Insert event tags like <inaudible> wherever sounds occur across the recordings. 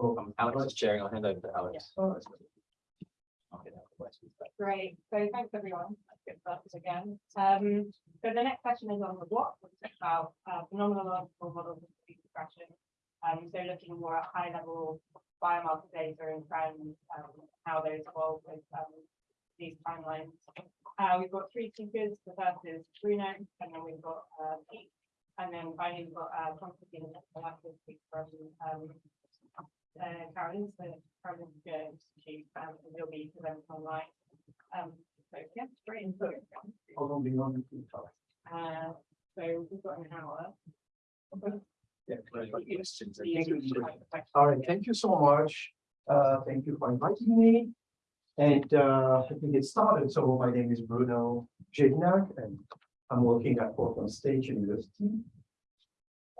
Um, Alex is chairing. I'll hand over to Alex. Okay, now the questions. Great, so thanks everyone, let's get started again. Um, so the next question is on the what, which is about uh, phenomenological models of sleep depression. Um, so looking more at high level biomarker data and trends, um, how those evolve with um, these timelines. Uh, we've got three speakers, the first is Bruno, and then we've got uh, Pete, and then finally we've got uh, Constantine, and the last will speak from um, uh, Carolyn, so Carolyn Jones, she, um, will be presenting online. Um, so, yeah, great input. How long do you want to talk? Uh, so we've got an hour. Yeah. Questions. All right, thank you so much. Uh, thank you for inviting me. And, uh, let me get started. So my name is Bruno Jedynak and I'm working at Portland State University.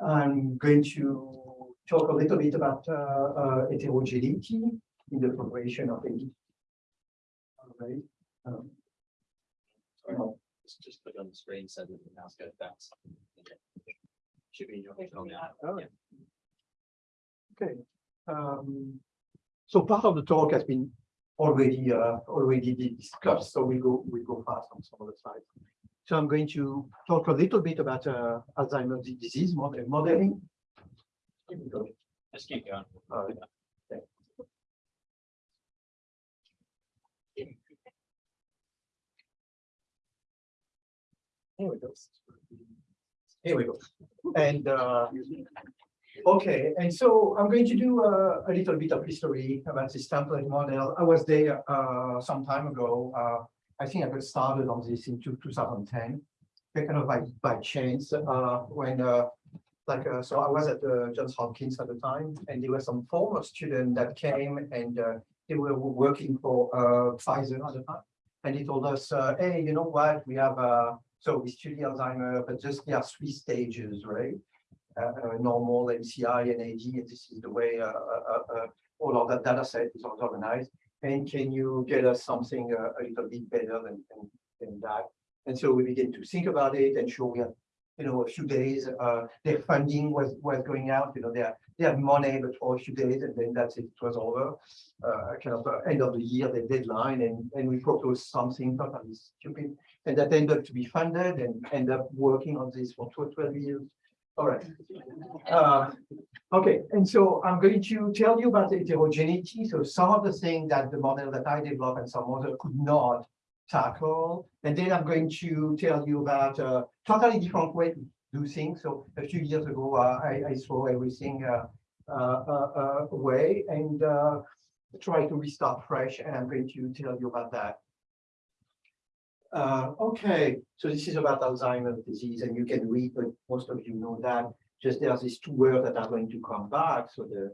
I'm going to talk a little bit about, uh, uh, heterogeneity in the progression of AD. All right. Um, Sorry, Just, just put on the screen so that the mouse goes back. Should be in your. now. Oh, Okay. Um, so part of the talk has been already, uh, already discussed, so we go, we go fast on some of the slides. So I'm going to talk a little bit about, uh, Alzheimer's disease model modeling. Just keep going. Here we go. Here we go. And, uh, okay, and so I'm going to do a little bit of history about this template model. I was there, uh, some time ago. Uh, I think I got started on this in two- 2010, kind of by, by chance, uh, when, uh, like, uh, so I was at uh, Johns Hopkins at the time, and there were some former students that came and uh, they were working for uh, Pfizer at the time. And he told us, uh, hey, you know what, we have, uh, so we study Alzheimer, but just there are three stages, right? Uh, normal MCI and AD, and this is the way all of that data set is organized. And can you get us something a little bit better than, than, than that? And so we begin to think about it and sure we had, you know, a few days, uh, their funding was, was going out, you know, they had, they had money, but for a few days and then that's it, it was over. Uh, kind of uh, end of the year, the deadline, and, and we proposed something totally stupid. And that ended up to be funded and end up working on this for 12 years. All right. Uh, Okay, and so I'm going to tell you about the heterogeneity. So some of the things that the model that I developed and some other could not tackle. And then I'm going to tell you about a totally different way to do things. So a few years ago, uh, I, I saw everything uh, uh, uh, uh, away and uh, try to restart fresh. And I'm going to tell you about that. Uh, okay, so this is about Alzheimer's disease, and you can read, but most of you know that. Just there's these two words that are going to come back. So the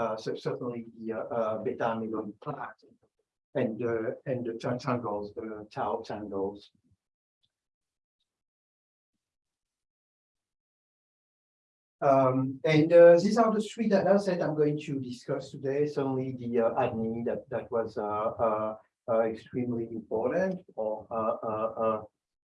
uh, so certainly the uh, uh, beta amyloid plaque and uh, and the tan- tangles, the tau tangles. Um, and uh, these are the three data set I'm going to discuss today. Certainly the uh, ADNI that that was uh, uh, uh, extremely important for uh,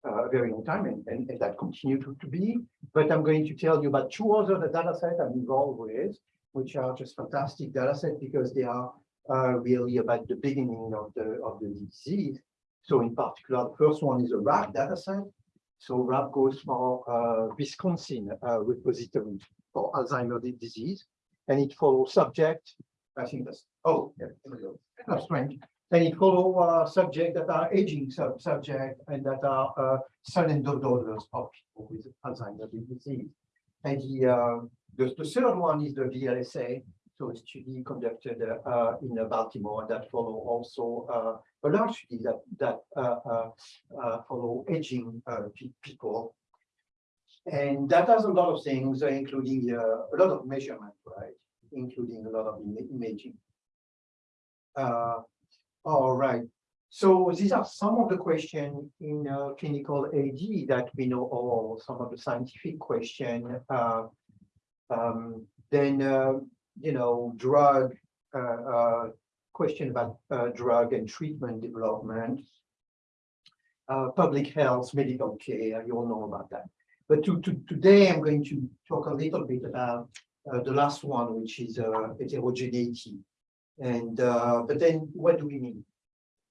a very long time and, and, and that continue to, to be. But I'm going to tell you about two other data sets I'm involved with, which are just fantastic data sets because they are really about the beginning of the of the disease. So in particular, the first one is a WRAP data set. So WRAP goes for uh, Wisconsin uh, repository for Alzheimer's disease, and it follows subject. I think that's oh yeah. That's strange. And it follows uh, subject that are aging sub subject and that are uh, son and daughters of people with Alzheimer's disease. And the, uh, the, the third one is the VLSA, so a study conducted uh, in Baltimore that follow also uh, a large study that that uh, follow aging people. And that does a lot of things, including a lot of measurement, right? Including a lot of ima- imaging. All right. So these are some of the questions in uh, clinical AD that we know all, some of the scientific question. Uh, um, then, uh, you know, drug, uh, uh, question about uh, drug and treatment development. Uh, public health, medical care, you all know about that. But to, to, today, I'm going to talk a little bit about uh, the last one, which is uh, heterogeneity. And, uh, but then what do we mean?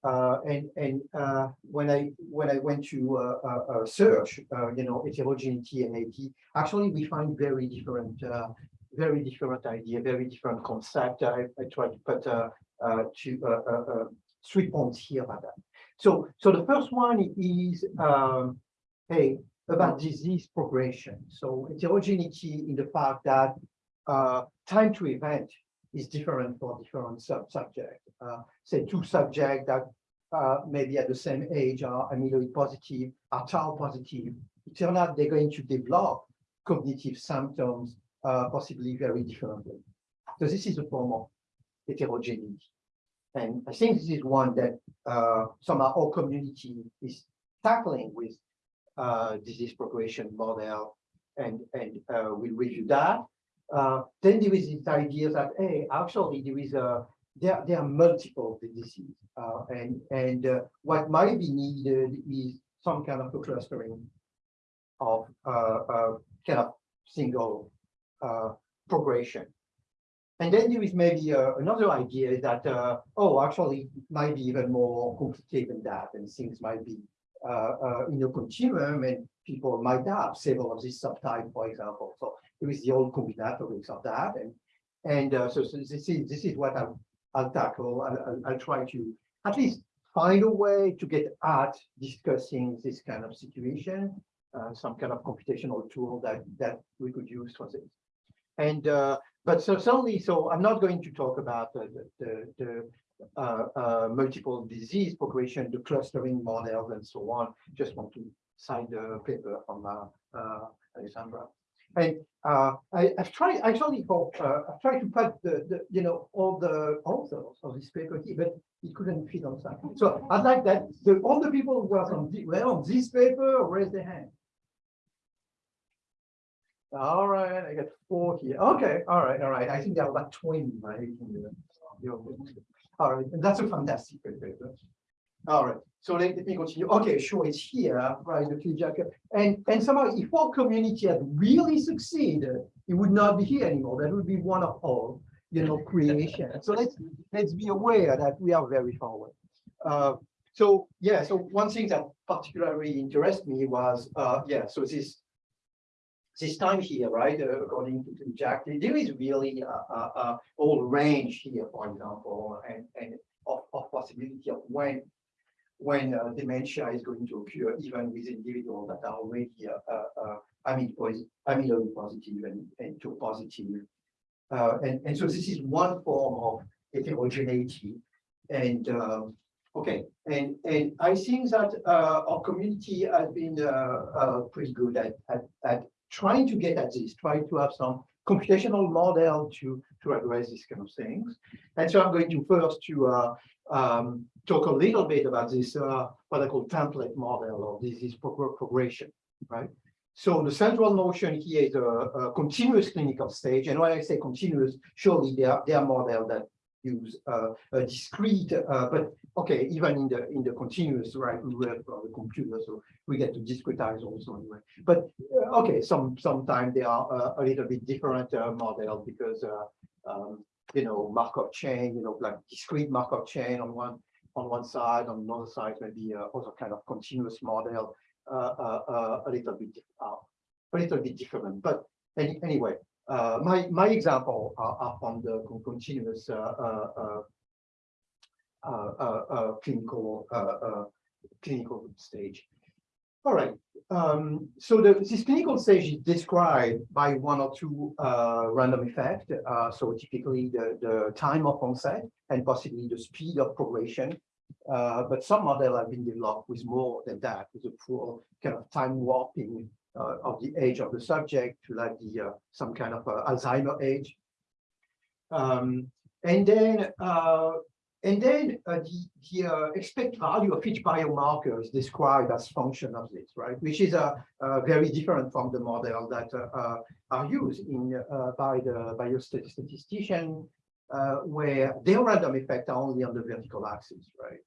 Uh, and, and, uh, when I, when I went to, uh, search, uh, you know, heterogeneity and AD, actually we find very different, uh, very different idea, very different concept. I, I tried to put, uh, uh, uh, uh, uh, three points here about that. So, so the first one is, um, hey, about disease progression. So heterogeneity in the fact that, uh, time to event is different for different sub-subject. Uh, say two subjects that uh, maybe at the same age are amyloid positive, are tau positive. It turns out they're going to develop cognitive symptoms uh, possibly very differently. So this is a form of heterogeneity. And I think this is one that uh, somehow our community is tackling with uh, disease progression model. And, and uh, we'll review that. Uh, then there is this idea that, hey, actually there is a, there, there are multiple diseases. Uh, and and uh, what might be needed is some kind of clustering of kind of single progression. And then there is maybe uh, another idea that, uh, oh, actually, it might be even more complicated than that, and things might be uh, uh, in a continuum, and people might have several of these subtypes, for example. So there is the old combinatorics of that, and and uh, so, so this is this is what I'll, I'll tackle. I'll, I'll, I'll try to at least find a way to get at discussing this kind of situation, uh, some kind of computational tool that that we could use for this. And uh, but so certainly, so I'm not going to talk about the the, the, uh, uh, multiple disease progression, the clustering models, and so on. Just want to cite the paper from uh, uh, Alessandra. And uh, I, I've tried actually for I've tried to put the, the you know all the authors of this paper here, but it couldn't fit on that. So I'd like that the all the people who are on, were on this paper raise their hand. All right, I got four here. Okay, all right, all right. I think there are about 20, right? All right, and that's a fantastic paper. All right, so let, let me continue. Okay, sure, it's here, right? Okay, Jack. And and somehow, if our community had really succeeded, it would not be here anymore. That would be one of all, you know, creation. So let's let's be aware that we are very far away. Uh, so yeah, so one thing that particularly interested me was uh, yeah, so this this time here, right? Uh, according to, to Jack, there is really a, a, a whole range here, for example, and and of, of possibility of when when uh, dementia is going to occur, even with individuals that are already uh, uh, uh, amyloid positive and, and tau positive. Uh, and, and so this is one form of heterogeneity. And okay, and and I think that uh, our community has been uh, uh, pretty good at, at at trying to get at this, trying to have some computational model to to address these kind of things. And so I'm going to first to uh, um, talk a little bit about this, uh, what I call template model or disease prog- progression, right? So the central notion here is a, a continuous clinical stage. And when I say continuous, surely there are, there are models that use uh, a discrete, uh, but okay, even in the in the continuous, right, we work on the computer, so we get to discretize also anyway. But uh, okay, some sometimes they are a little bit different model because um, you know Markov chain, you know, like discrete Markov chain on one on one side, on another side, maybe other kind of continuous model, a little bit a little bit different. But any, anyway, uh, my my example are, are from the con- continuous uh, uh, clinical clinical stage. All right. Um, so the, this clinical stage is described by one or two random effect. So typically the, the time of onset and possibly the speed of progression. Uh, but some models have been developed with more than that, with a full kind of time warping of the age of the subject to like the uh, some kind of uh, Alzheimer age. Um, and then uh, and then uh, the, the uh, expect value of each biomarker is described as function of this, right? Which is uh, uh, very different from the model that uh, uh, are used in uh, by the biostatistician, uh, where their random effects are only on the vertical axis, right?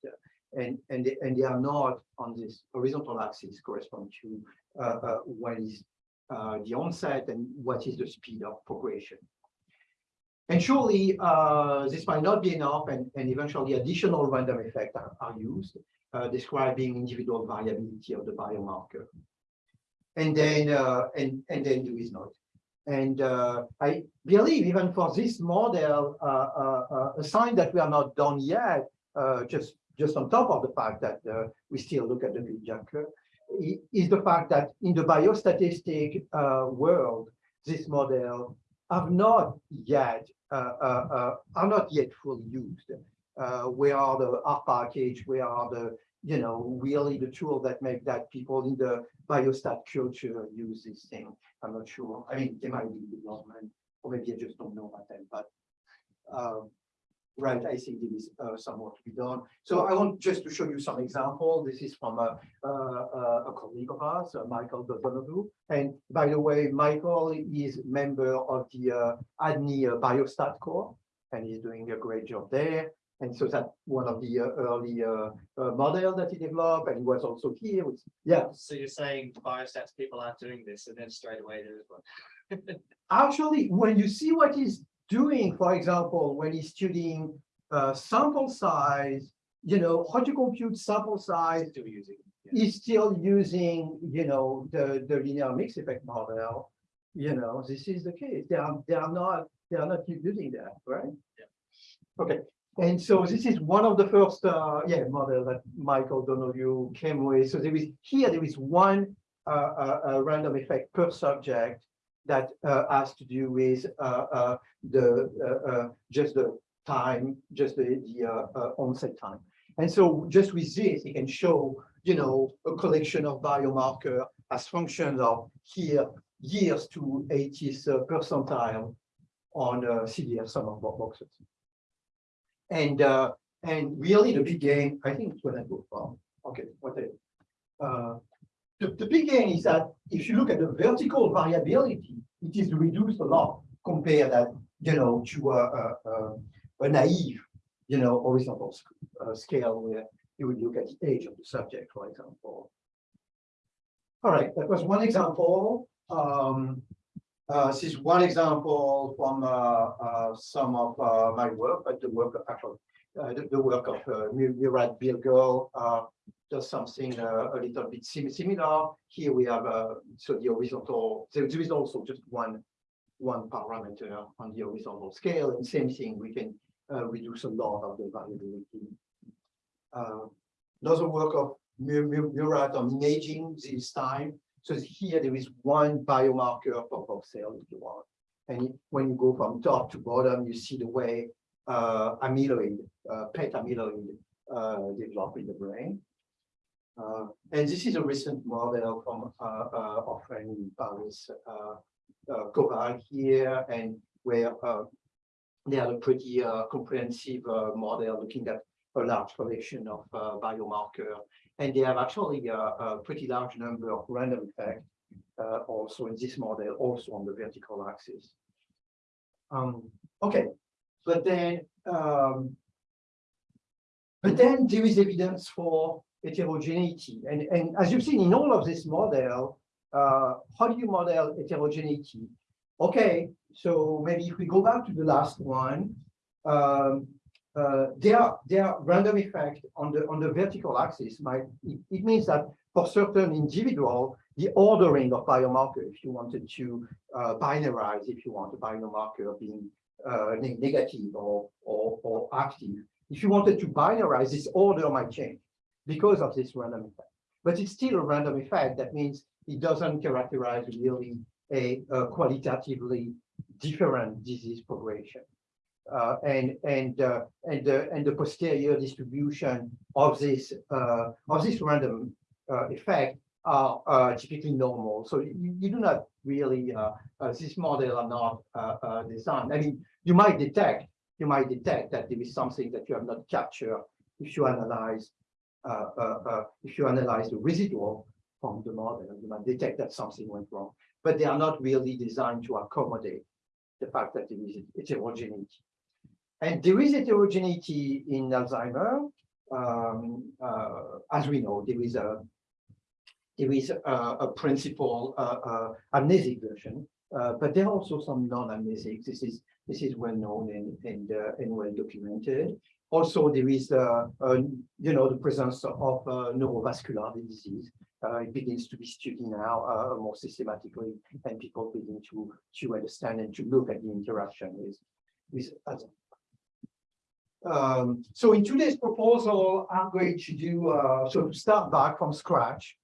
And and they, and they are not on this horizontal axis correspond to uh, uh, what is uh, the onset and what is the speed of progression. And surely, uh, this might not be enough and, and eventually additional random effects are, are used, uh, describing individual variability of the biomarker. And then, uh, and, and then there is not. And uh, I believe even for this model, uh, uh, a sign that we are not done yet, just, just on top of the fact that uh, we still look at the curve, i- is the fact that in the biostatistic uh, world, this model have not yet, uh, uh, uh, are not yet fully used. Where are the R package, where are the, you know, really the tool that make that people in the biostat culture use this thing? I'm not sure. I mean, they might be development, or maybe I just don't know about them, but um, right, I think there is uh, some work to be done. So I want just to show you some example. This is from a, a, a a colleague of ours, uh, Michael Donohue. And by the way, Michael is member of the uh, ADNI uh, Biostat Core, and he's doing a great job there. And so that's one of the uh, early uh, uh, model that he developed, and he was also here. with- Yeah, So you're saying biostats people are doing this and then straight away there is one. <laughs> actually, when you see what he's doing, for example, when he's studying uh, sample size, you know, how to compute sample size, Still using. yeah. he's still using, you know, the, the linear mix effect model. You know, this is the case. They are, they are not, they are not using that, right? Yeah. Okay, and so this is one of the first, uh, yeah, model that Michael Donohue came with. So there is, here there is one, uh, uh, uh, random effect per subject that, uh, has to do with, uh, uh, the, just the time, just the, the, onset time. And so just with this, you can show, you know, a collection of biomarker as functions of here, years to 80th percentile on uh, CDR sum of bo- boxes. And, uh, and really the big gain, I think it's when I go from, okay, whatever. Uh, the, the big gain is that if you look at the vertical variability, it is reduced a lot compared that, you know, to a, a, a- naive, you know, horizontal uh, scale where you would look at the age of the subject, for example. All right, that was one example. Um, uh, this is one example from, uh, uh, some of, uh, my work, but the work of actually, uh, the, the work of, Mu- Murat Bilgel, uh, does something, uh, a little bit sim- similar. Here we have, uh, so the horizontal, there is also just one, one parameter on the horizontal scale, and same thing, we can, uh, reduce a lot of the variability. Uh, Another work of Mu- Mu- Murat on imaging this time. So here there is one biomarker both cells if you want. And when you go from top to bottom, you see the way uh, amyloid, uh, PET amyloid uh, develop in the brain. Uh, and this is a recent model from uh, uh, our Paris, uh, uh, here, and where uh, they had a pretty uh, comprehensive uh, model looking at a large collection of uh, biomarker. And they have actually a, a pretty large number of random effects uh, also in this model, also on the vertical axis. Um, okay, but then, um, but then there is evidence for heterogeneity. And, and as you've seen in all of this model, uh, how do you model heterogeneity? Okay, so maybe if we go back to the last one, um, uh, there, there are random effect on the, on the vertical axis. Might, it, it means that for certain individual, the ordering of biomarker, if you wanted to uh, binarize, if you want a biomarker being uh, negative or, or, or active, if you wanted to binarize, this order might change because of this random effect. But it's still a random effect. That means it doesn't characterize really a, a qualitatively different disease progression. Uh, and and uh, and the and the posterior distribution of this uh, of this random uh, effect are uh, typically normal. So you, you do not really uh, uh, this model are not uh, uh, designed. I mean, you might detect you might detect that there is something that you have not captured if you analyze uh, uh, uh, if you analyze the residual from the model. You might detect that something went wrong, but they are not really designed to accommodate the fact that there is heterogeneity. And there is heterogeneity in Alzheimer. Um, uh, as we know, there is a there is a, a principal uh, uh, amnesic version, uh, but there are also some non-amnesic. This is This is well known and, and, uh, and well documented. Also, there is, uh, uh, you know, the presence of uh, neurovascular disease. It begins to be studied now more systematically, and people begin to to understand and to look at the interaction with with other. Um, so in today's proposal, I'm going to do uh, so to start back from scratch,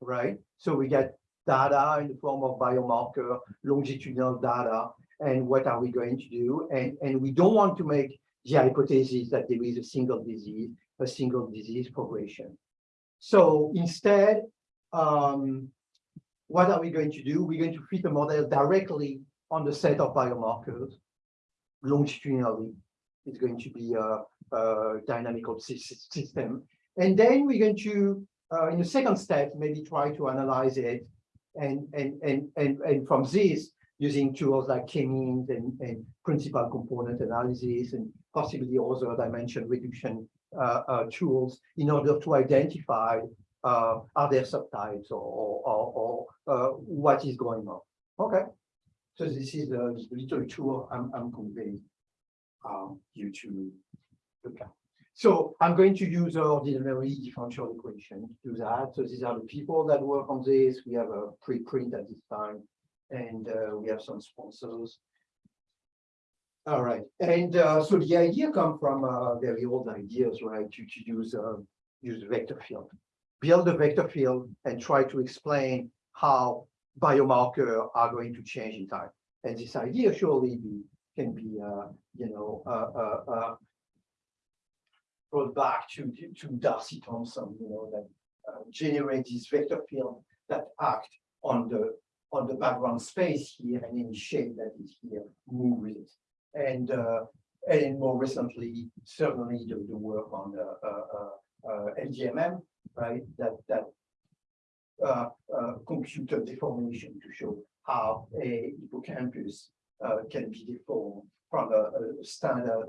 right? So we get data in the form of biomarker, longitudinal data, and what are we going to do? And and we don't want to make the hypothesis that there is a single disease, a single disease progression. So instead, um, what are we going to do? We're going to fit a model directly on the set of biomarkers longitudinally. It's going to be a, a dynamical sys- system. And then we're going to, uh, in the second step, maybe try to analyze it. And, and, and, and, and from this, using tools like k-means and, and principal component analysis and possibly other dimension reduction uh, uh, tools in order to identify uh, are there subtypes or, or, or what is going on. Okay, so this is a little tool I'm, I'm conveying um, you to look at. So I'm going to use ordinary differential equation to do that. So these are the people that work on this. We have a preprint at this time, and uh, we have some sponsors. All right, and uh, so the idea come from uh, very old ideas, right? To, to use uh, use vector field, build a vector field, and try to explain how biomarker are going to change in time. And this idea surely be, can be, uh, you know, uh, uh, uh, brought back to to D'Arcy Thompson, you know, that uh, generate this vector field that act on the on the background space here and any shape that is here move with it. And uh, and more recently, certainly the, the work on uh, uh, LDDMM, right? That that computer deformation to show how a hippocampus can be deformed from a, a standard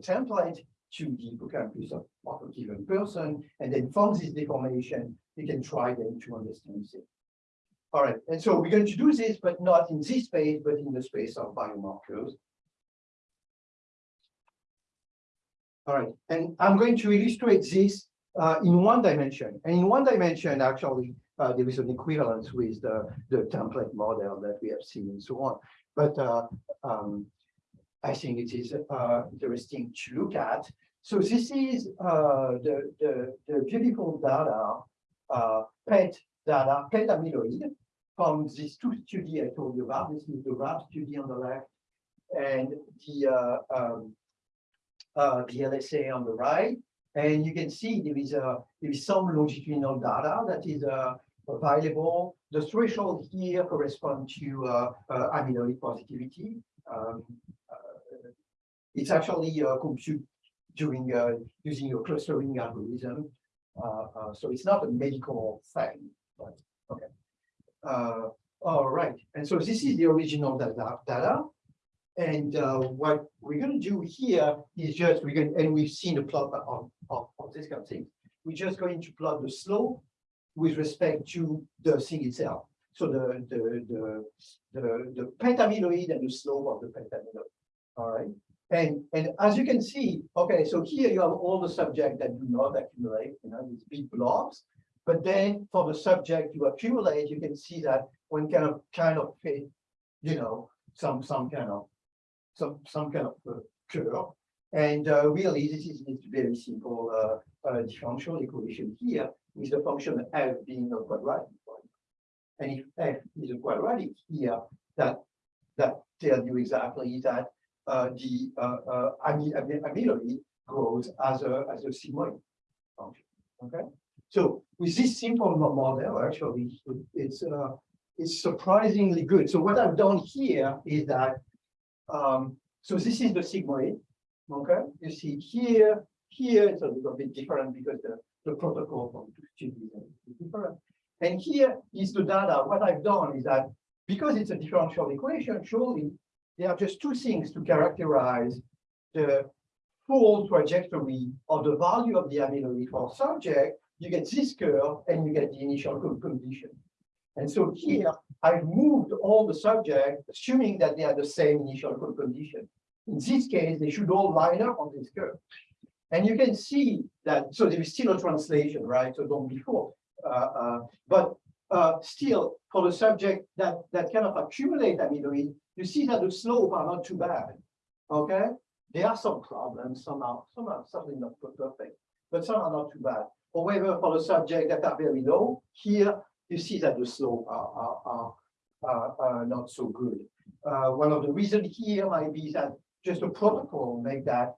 template to the hippocampus of, of a given person, and then from this deformation, you can try then to understand it. All right, and so we're going to do this, but not in this space, but in the space of biomarkers. All right, and I'm going to illustrate this uh, in one dimension. And in one dimension, actually, uh, there is an equivalence with the, the template model that we have seen and so on. But uh, um, I think it is uh, interesting to look at. So this is uh, the, the, the beautiful data, uh, PET data, PET amyloid from these two studies I told you about. This is the WRAP study on the left and the um, uh, the LSA on the right. And you can see there is a there is some longitudinal data that is uh, available. The threshold here correspond to uh, uh, amyloid positivity. Um, uh, it's actually uh, computed during uh, using a clustering algorithm. So it's not a medical thing, but okay. Uh, all right, and so this is the original data. data. And uh, what we're going to do here is just we're going and we've seen a plot of, of, of this kind of thing. We're just going to plot the slope with respect to the thing itself. So the the the the, the PET amyloid and the slope of the PET amyloid. All right. And and as you can see, okay, so here you have all the subjects that do not accumulate, you know, these big blobs. But then for the subject you accumulate, you can see that one kind of kind of fit, you know, some some kind of some some kind of uh, curve. And uh, really, this is a very simple uh, uh, differential equation here with the function f being a quadratic one. And if f is a quadratic here, that that tells you exactly that uh, the uh, amy amy amyloid grows as a as a sigmoid function. Okay, so with this simple model, actually, it's uh, it's surprisingly good. So what I've done here is that um, so this is the sigmoid. Okay, you see here, here it's a little bit different because the, the protocol from two is different. And here is the data. What I've done is that because it's a differential equation, surely there are just two things to characterize the full trajectory of the value of the amyloid for subject. You get this curve and you get the initial con- condition. And so here, I've moved all the subjects, assuming that they are the same initial code condition. In this case, they should all line up on this curve. And you can see that, so there is still a translation, right? So don't be fooled. Uh, uh, but uh, still, for the subject that, that kind of accumulate amyloid, you see that the slope are not too bad. Okay? There are some problems, some are, some are certainly not perfect, but some are not too bad. However, for the subject that are very low, here you see that the slope are, are, are, are, not so good. Uh, one of the reasons here might be that just a protocol make that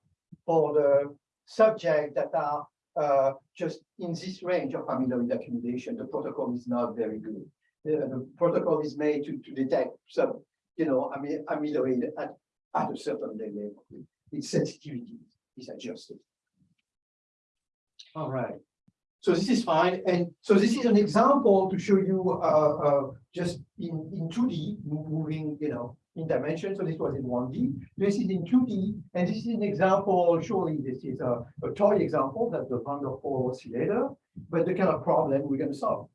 for the subject that are uh, just in this range of amyloid accumulation, the protocol is not very good. The, the protocol is made to, to detect some, you know, amy- amyloid at, at a certain level. Its sensitivity is adjusted. All right. So this is fine. And so this is an example to show you uh, uh, just in, in 2D, moving, you know, in dimension. So this was in 1D. This is in 2D. And this is an example, surely this is a, a toy example that the Van der Waals oscillator, but the kind of problem we're going to solve.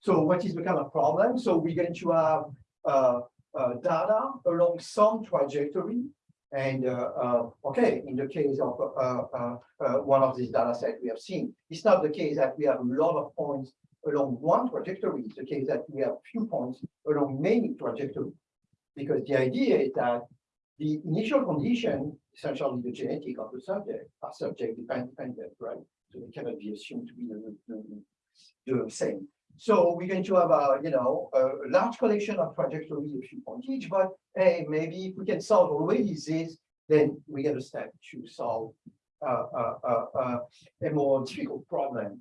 So what is the kind of problem? So we're going to have uh, uh, data along some trajectory. And uh, uh, okay, in the case of uh, one of these data sets we have seen, it's not the case that we have a lot of points along one trajectory. It's the case that we have few points along many trajectories. Because the idea is that the initial condition, essentially the genetic of the subject, are subject dependent, right? So they cannot be assumed to be the, the, the same. So we're going to have a, you know, a large collection of trajectories, a few points each, but hey, maybe if we can solve already this, then we get a step to solve uh, uh, uh, uh, a more difficult problem.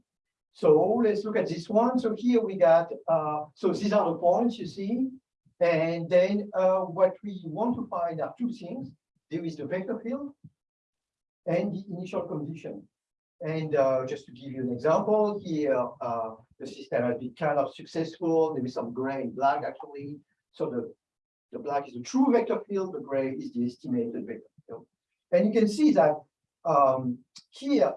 So let's look at this one. So here we got, uh, so these are the points you see. And then uh, what we want to find are two things. There is the vector field and the initial condition. And uh, just to give you an example, here uh, the system has been kind of successful. There is some gray and black actually. So the, the black is the true vector field, the gray is the estimated vector field. And you can see that um, here,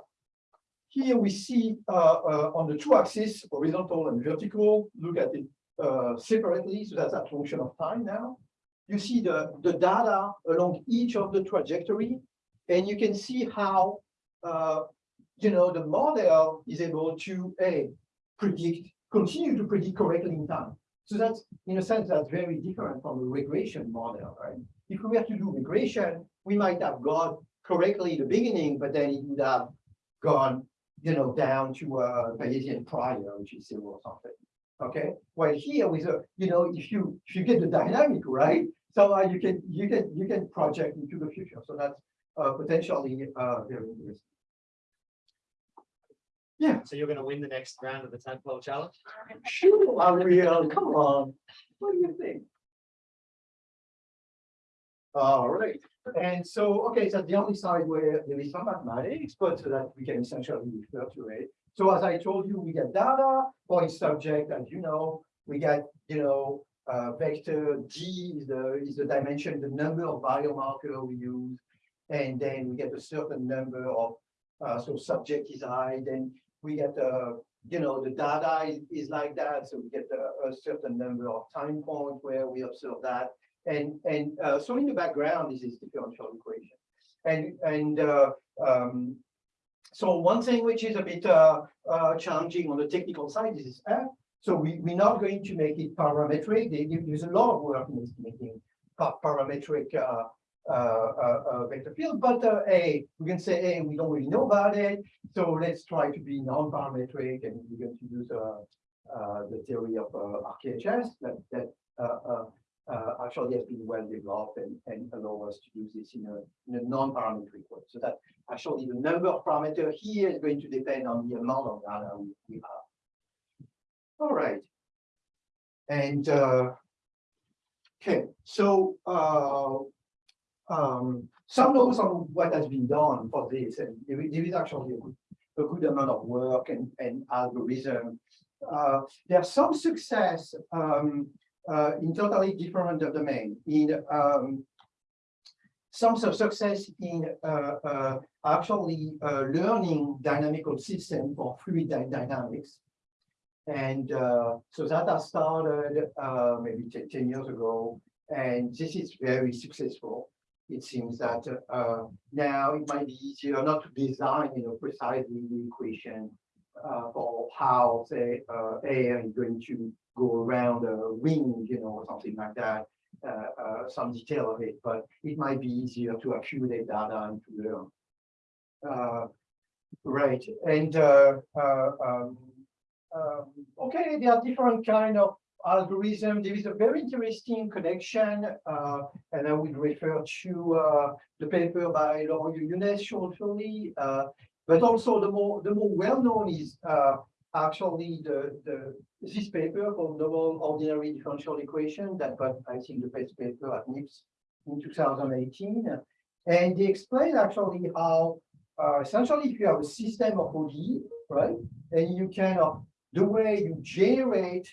here we see uh, uh, on the two axes, horizontal and vertical, look at it uh, separately, so that's a function of time now. You see the, the data along each of the trajectory, and you can see how uh, you know, the model is able to a predict, continue to predict correctly in time. So that's, in a sense, that's very different from a regression model, right? If we were to do regression, we might have got correctly in the beginning, but then it would have gone, you know, down to a Bayesian prior, which is zero or something. Okay, well, here with a, you know, if you if you get the dynamic right, so uh, you can you can you can project into the future. So that's uh, potentially uh, very interesting. So you're gonna win the next round of the tadpole challenge? Sure, I will, come on, what do you think? All right, and so, okay, so the only side where there is some mathematics, but so that we can essentially refer to it. So as I told you, we get data for each subject, as you know, we get, you know, uh, vector G is the, is the dimension, the number of biomarker we use. And then we get a certain number of, uh, so subject is I, then we get, the you know, the data is, is like that, so we get a, a certain number of time points where we observe that. And, and, uh, so in the background this is differential equation. And, and, uh, um, so one thing which is a bit, uh, uh, challenging on the technical side is F. So we, we're not going to make it parametric. There- There's a lot of work in estimating parametric, uh, vector field, but, uh, A, we can say, hey, we don't really know about it. So let's try to be non-parametric and we're going to use, uh, uh, the theory of, uh, RKHS that, that, uh, uh, uh, actually has been well developed and, and allow us to use this in a, a non-parametric way. So that actually the number of parameters here is going to depend on the amount of data we, we have. All right. And, uh, okay, so, uh, um, some notes on what has been done for this, and there is actually a good, a good amount of work and, and algorithm. Uh, some success, um, uh, in totally different domain, in, um, some su- success in, uh, uh, actually, uh, learning dynamical system for fluid dy- dynamics. And uh, so that has started maybe 10 10 years ago, and this is very successful. It seems that uh, now it might be easier not to design, you know, precisely the equation uh, for how, say, uh, air is going to go around a ring, you know, or something like that. Uh, uh, some detail of it, but it might be easier to accumulate data and to learn. Uh, right, and um, um, okay, there are different kind of algorithm. There is a very interesting connection, uh, and I would refer to uh, the paper by Laurent Younes shortly. Uh, but also the more the more well known is uh, actually the the this paper called Neural Ordinary Differential Equation that got I think the best paper at NIPS in 2018, and they explain actually how uh, essentially if you have a system of ODE, right, and you can uh, the way you generate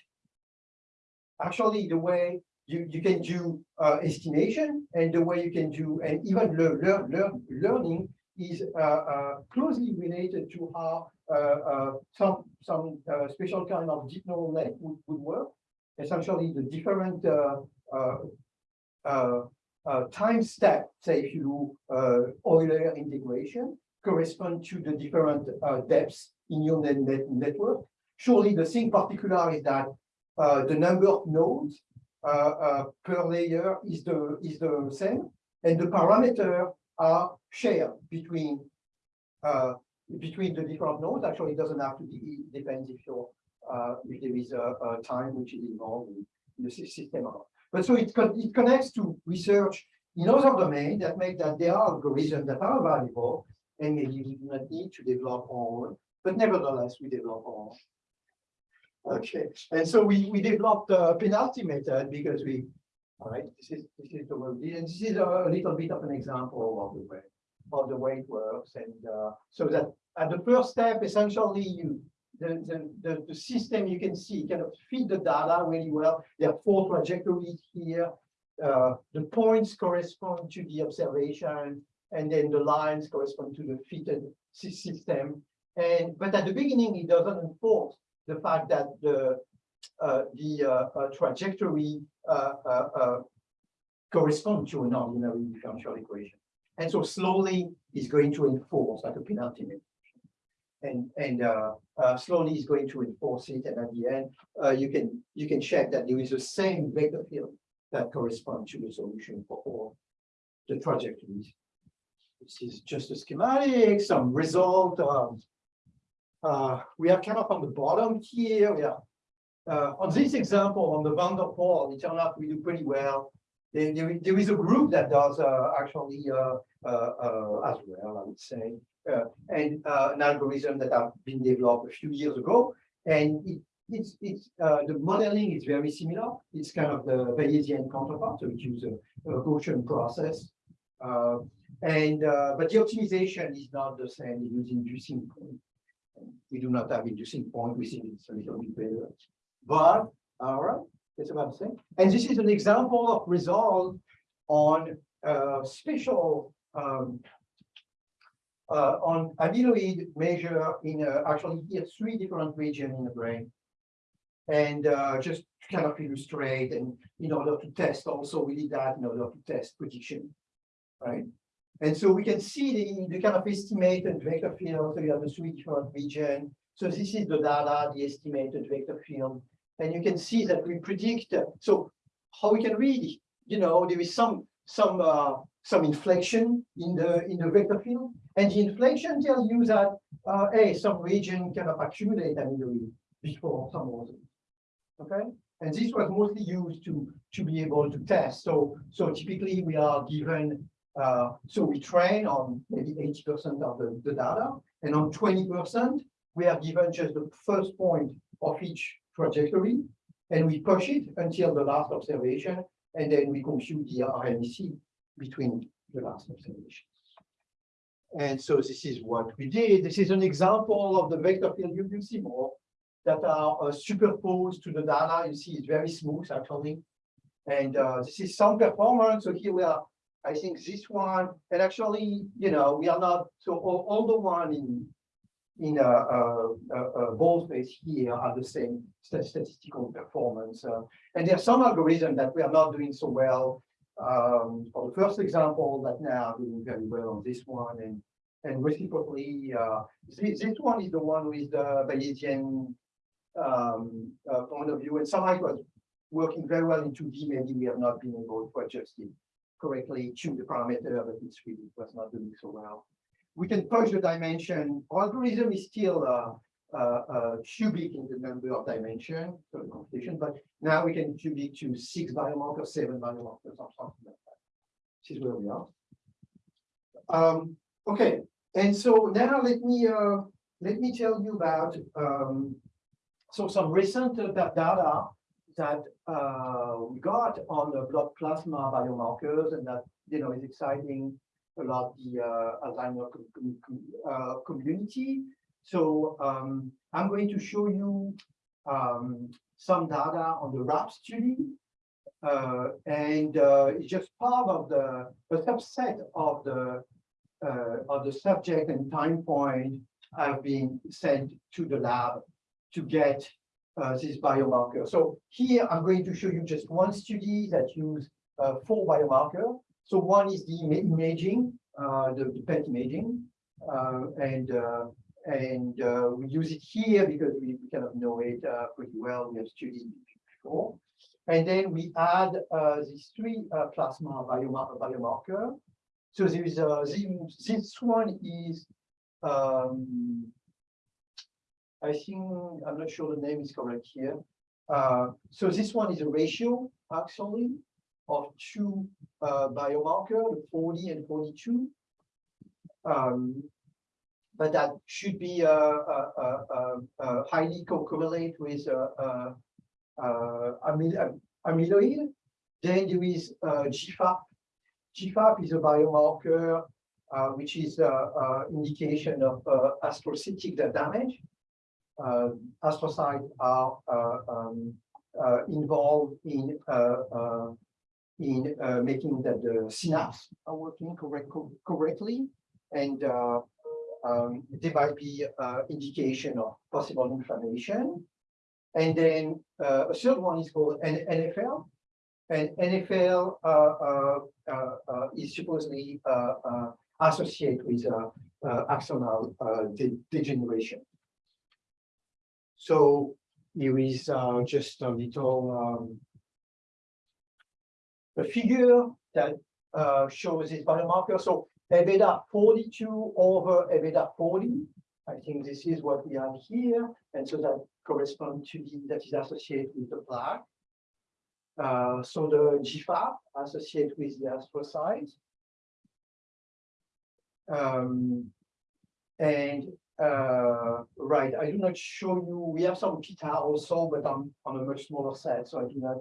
actually the way you, you can do uh, estimation and the way you can do and even learn, learn, learn learning is uh, uh, closely related to how uh, uh, some some uh, special kind of deep neural net would, would work. Essentially, the different time step, say if you Euler integration, correspond to the different depths in your net, net network. Surely the thing particular is that the number of nodes uh, uh, per layer is the is the same, and the parameters are shared between uh, between the different nodes. Actually, it doesn't have to be. It depends if you're uh, if there is a, a time which is involved in the system. or not. But so it con- it connects to research in other domains that make that there are algorithms that are valuable, and maybe we do not need to develop own, but nevertheless we develop own. Okay, and so we, we developed a penalty method because we, all right, this is, this is the way, and this is a little bit of an example of the way, of the way it works, and, uh, so that at the first step, essentially, you, the, the, the, the system you can see kind of feed the data really well. There are four trajectories here. Uh, the points correspond to the observation, and then the lines correspond to the fitted system. And, but at the beginning, it doesn't enforce the fact that the, uh, the, uh, uh, trajectory, uh, uh, uh, to an ordinary differential equation. And so slowly is going to enforce like a penalty. And, and, slowly is going to enforce it, and at the end, you can, you can check that there is the same vector field that corresponds to the solution for all the trajectories. This is just a schematic, some result, um, uh, we are kind of on the bottom here. Uh, on this example, on the van it turned out we do pretty well. There, there is- a group that does, uh, actually, uh, uh, uh, as well, I would say. And, an algorithm that have been developed a few years ago, and it, it's, it's, the modeling is very similar. It's kind of the Bayesian counterpart, so it uses a, Gaussian process. And, but the optimization is not the same, it uses inducing. We do not have inducing point, we think it's a little bit better. But, all right, that's about the same. And this is an example of result on uh special um. Uh, on amyloid measure in uh, actually here three different regions in the brain. And uh, just kind of illustrate and in order to test also, we did that in order to test prediction. Right? And so we can see the, the kind of estimated vector field, so you have the three different region. So this is the data, the estimated vector field. And you can see that we predict, so how we can read, you know, there is some, some, uh, some inflection in the, in the vector field. And the inflection tells you that, uh, hey, some region kind of accumulate amyloid before some others. Okay, and this was mostly used to, to be able to test. So, so typically we are given uh, so we train on maybe eighty percent of the, the data, and on twenty percent, we are given just the first point of each trajectory, and we push it until the last observation, and then we compute the RMC between the last observations. And so this is what we did. This is an example of the vector field you will see more that are uh, superposed to the data. You see it's very smooth actually. And uh, this is some performance. So here we are I think this one, and actually, you know, we are not, so all, all the one in, in a, a, a, a boldface here are the same sta- statistical performance. uh, and there are some algorithms that we are not doing so well. Um, for the first example, that now are doing very well on this one, and and reciprocally, uh, this, this one is the one with the Bayesian um, uh, point of view, and somehow it was working very well in 2D. Maybe we have not been able to adjust it correctly, tune the parameter, but it's really it was not doing so well. We can push the dimension. Algorithm is still uh, uh, uh, cubic in the number of dimension, so the computation, but now we can cubic to six biomarkers, seven biomarkers, or something like that. This is where we are. Um, okay, and so now let me uh, let me tell you about um, so some recent uh, data that uh, we got on the blood plasma biomarkers, and that you know is exciting a lot the uh, Alzheimer com- com- uh, community. So um, I'm going to show you um, some data on the WRAP study. Uh, and uh, it's just part of the, a subset of the uh, of the subject and time point have been sent to the lab to get uh, this biomarker. So here I'm going to show you just one study that use uh, four biomarker. So one is the imaging, uh, the, the PET imaging, uh, and uh, and uh, we use it here because we, kind of know it pretty well. We have studied before. And then we add these three plasma biomarker, biomarker. So there is this one is, um, I think, I'm not sure the name is correct here. Uh, so this one is a ratio actually of two uh, the 40 and 42. Um, but that should be uh, uh, uh, uh, highly co- correlate with amyloid. Then there is GFAP. GFAP is a biomarker which is uh, indication of astrocytic damage. Uh, astrocytes are uh, um, uh, involved in uh, uh, in uh, making that the synapse are working correct, correctly, and uh, um, there might be uh, indication of possible inflammation. And then uh, a third one is called N- NFL. And NFL uh, uh, uh, uh, is supposedly uh, uh, associated with uh, uh, axonal uh, de- degeneration. So here is uh, just a little um, a figure that uh, shows this biomarker. So A beta 42 over A beta 40. I think this is what we have here. And so that corresponds to the, that is associated with the plaque. Uh, so the GFAP associated with the astrocytes. Um, and uh, right, I do not show you, we have some p-tau also, but on, on a much smaller set, so I do not,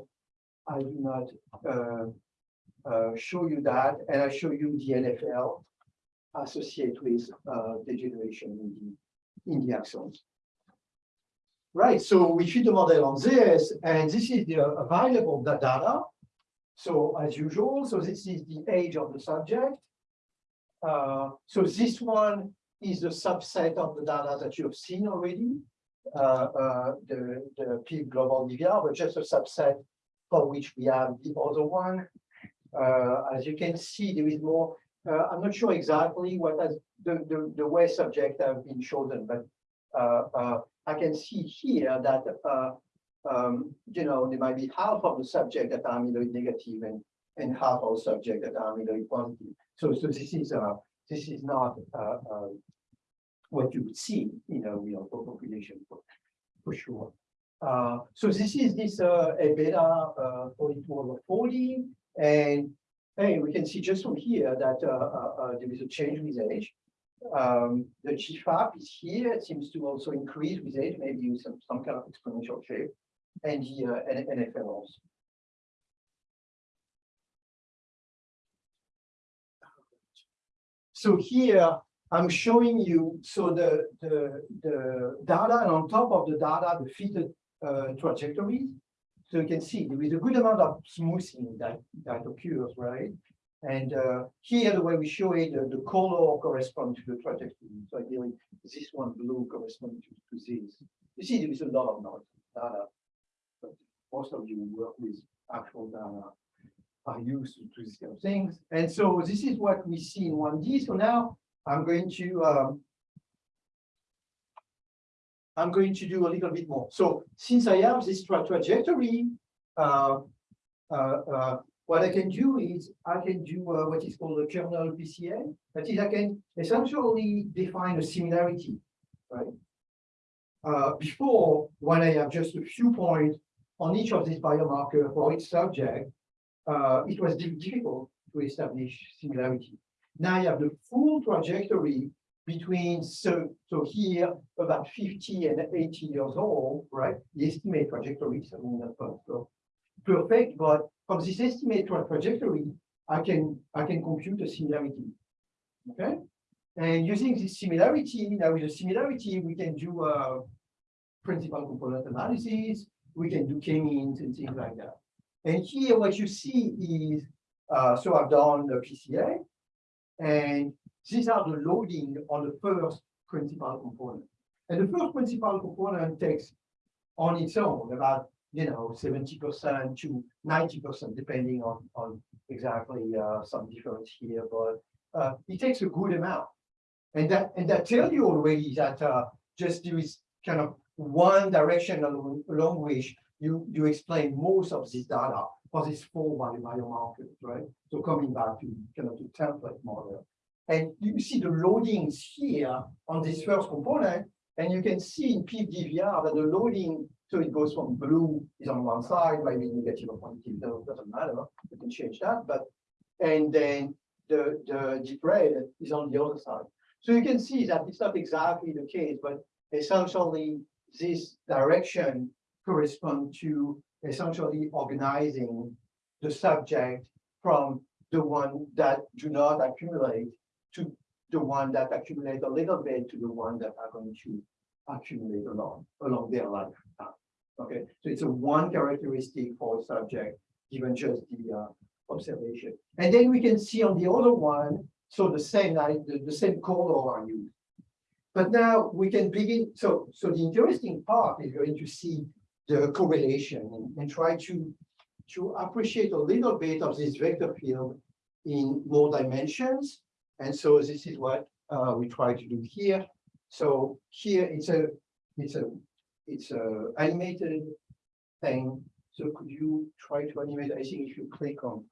I do not uh, uh, show you that, and I show you the NFL associated with uh, degeneration in the, in the axons. Right, so we fit the model on this, and this is the available data. So as usual, so this is the age of the subject. Uh, so this one is the subset of the data that you have seen already. Uh, uh, the, the PiB global DVR, but just a subset for which we have the other one. Uh, as you can see, there is more, uh, I'm not sure exactly what has, the, the, the way subject have been chosen, but uh, uh, I can see here that, um, you know, there might be half of the subject that are amyloid negative and, and half of subject that are amyloid positive. So, so this is, uh, this is not, uh, uh, what you would see in a real population for, for sure. Uh, so this is this, uh, a beta, uh, forty-two over forty, and hey, we can see just from here that, uh, uh, there is a change with age. Um, the GFAP is here, it seems to also increase with age, maybe with some, some kind of exponential shape, and the, uh, NFL also. So here, I'm showing you, so the, the, the data, and on top of the data, the fitted uh, trajectories. So you can see there is a good amount of smoothing that, that occurs, right? And uh, here, the way we show it, uh, the color corresponds to the trajectory. So ideally, this one blue corresponds to, to this. You see, there is a lot of noise data. But most of you work with actual data are used to, to these kind of things. And so this is what we see in 1D. So now I'm going to um, I'm going to do a little bit more. So since I have this tra- trajectory, uh, uh, uh, what I can do is I can do uh, what is called a kernel PCA. That is, I can essentially define a similarity, right? Uh, before, when I have just a few points on each of these biomarker for each subject, uh, it was difficult to establish similarity. Now I have the full trajectory between, so, so here, about 50 and 80 years old, right? The estimate trajectory is something that's not so perfect, but from this estimate tra- trajectory, I can, I can compute a similarity. Okay? And using this similarity, now with the similarity, we can do a principal component analysis, we can do k-means and things like that. And here, what you see is, uh, so I've done the PCA, and these are the loading on the first principal component. And the first principal component takes on its own about, you know, seventy percent to ninety percent, depending on, on exactly, uh, some difference here, but, uh, it takes a good amount. And that, and that tell you already that, uh, just there is kind of one direction along, along which you, you explain most of this data for this four body biomarkers, right? So coming back to kind of the template model. And you see the loadings here on this first component, and you can see in PDVR that the loading, so it goes from blue is on one side, maybe negative or positive, doesn't matter, you can change that, but, and then the, the deep red is on the other side. So you can see that it's not exactly the case, but essentially this direction correspond to essentially organizing the subject from the one that do not accumulate to the one that accumulate a little bit to the one that are going to accumulate along, along their life. Okay, so it's a one characteristic for a subject, given just the uh, observation. And then we can see on the other one, so the same, the, the same color are used. But now we can begin, so, so the interesting part is going to see the correlation and, and try to, to appreciate a little bit of this vector field in more dimensions. And so this is what uh, we try to do here. So here it's a, it's a, it's a animated thing. So could you try to animate? I think if you click on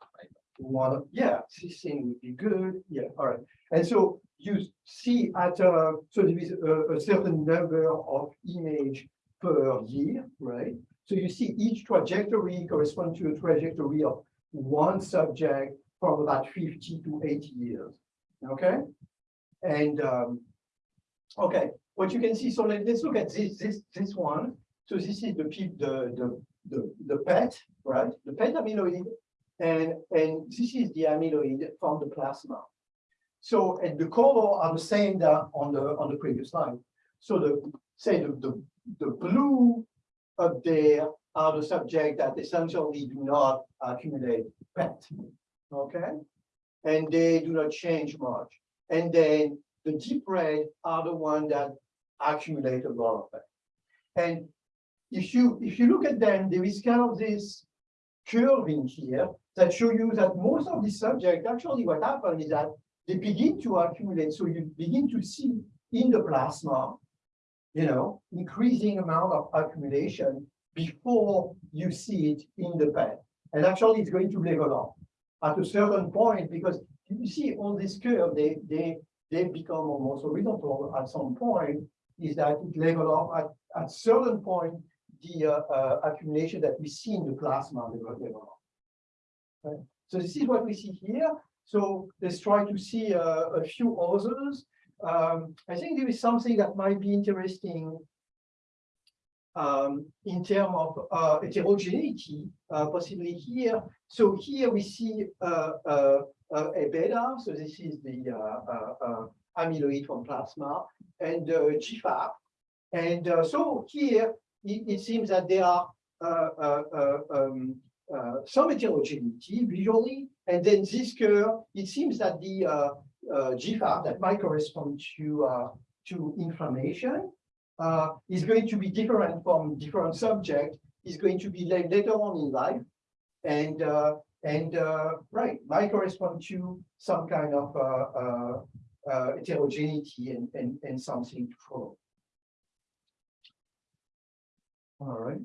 one, yeah, this thing would be good. Yeah, all right. And so you see at, uh, so there is a, a certain number of image per year, right? So you see each trajectory correspond to a trajectory of one subject from about fifty to eighty years, okay? And, um, okay, what you can see, so let- let's look at this, this, this one. So this is the the, the, the, the PET, right? The PET amyloid, and, and this is the amyloid from the plasma. So, and the color are the same that on the, on the previous slide. So the, say the, the, the blue up there are the subject that essentially do not accumulate PET, okay? And they do not change much. And then the deep red are the ones that accumulate a lot of PET. And if you, if you look at them, there is kind of this curve in here that show you that most of the subject, actually what happened is that they begin to accumulate. So you begin to see in the plasma, you know, increasing amount of accumulation before you see it in the PET. And actually, it's going to level off at a certain point because you see all this curve, they, they, they become almost horizontal at some point, is that it level off at, at certain point, the uh, uh, accumulation that we see in the plasma level level off. Right? So this is what we see here. So let's try to see uh, a few others. Um, I think there is something that might be interesting um, in terms of uh, heterogeneity, uh, possibly here. So here we see uh, uh, uh, a beta. So this is the uh, uh, amyloid from plasma and GFAP. And so here it, it seems that there are um, some heterogeneity visually, And then this curve, it seems that the uh, GFAP that might correspond to uh, to inflammation uh, is going to be different from different subject, is going to be later on in life. And uh, and uh, right, might correspond to some kind of uh, heterogeneity and, and, and something to follow. All right.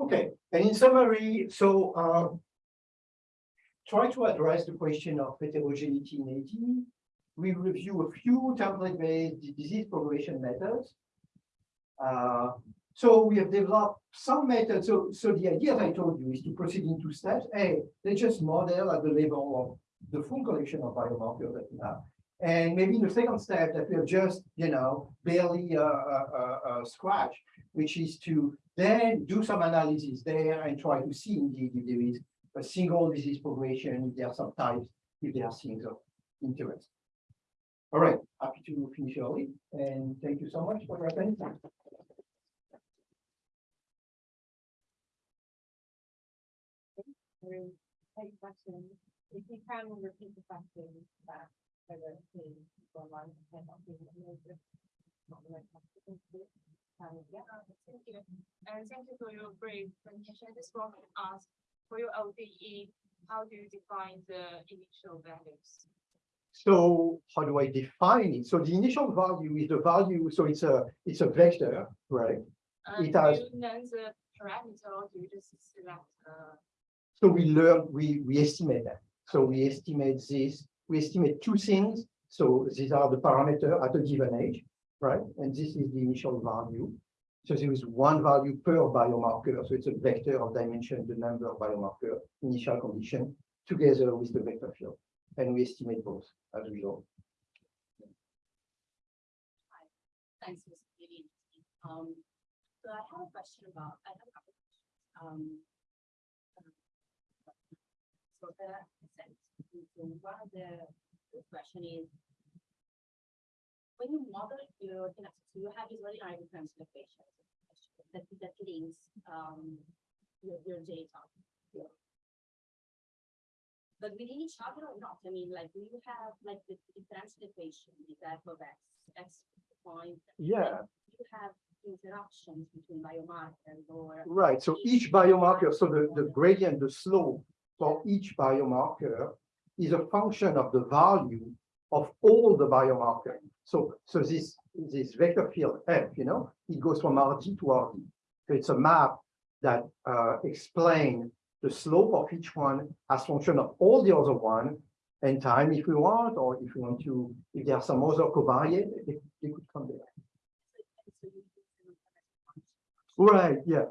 Okay, and in summary, so try to address the question of heterogeneity in AD. We review a few template-based disease progression methods. Uh, so we have developed some methods. So, so the idea, as I told you, is to proceed in two steps. A, let's just model at the level of the full collection of biomarkers that we have. And maybe in the second step that we have just, you know, barely uh, uh, uh, uh, scratched, which is to then do some analysis there and try to see indeed if there is a single disease progression, if there are some types, if there are things of interest. All right, happy to finish early, and thank you so much for your attention. Very Take question, if you can repeat the that, not the. Um. Thank you. And thank you for your brief presentation. I just want to for your ODE, how do you define the initial values? So how do I define it? So the initial value is the value, so it's a, it's a vector, right? And It has- you learn the parameter or do you just select, uh, So we learn, we, we estimate that. So we estimate this, we estimate two things. So these are the parameter at a given age, right? And this is the initial value. So there is one value per biomarker. So it's a vector of dimension, the number of biomarker, initial condition, together with the vector field. And we estimate both as we go. Thanks, Mr. Giddy. Um, so I have a question about, I have a couple. Um. um, So so one of the question is. When you model your kinetics, you have these very high difference equations. That, that links, um, your, your data. But within each other or not, I mean, like, do you have like the differential equation, the f of x, x point? Yeah. You have interactions between biomarkers or. Right, so each biomarker, so the, the gradient, the slope for each biomarker is a function of the value of all the biomarker. So, so this, this vector field F, you know, it goes from RD to RD. So it's a map that uh, explain the slope of each one as function of all the other one and time if we want, or if we want to, if there are some other covariate, they, they could come there. Right, yeah.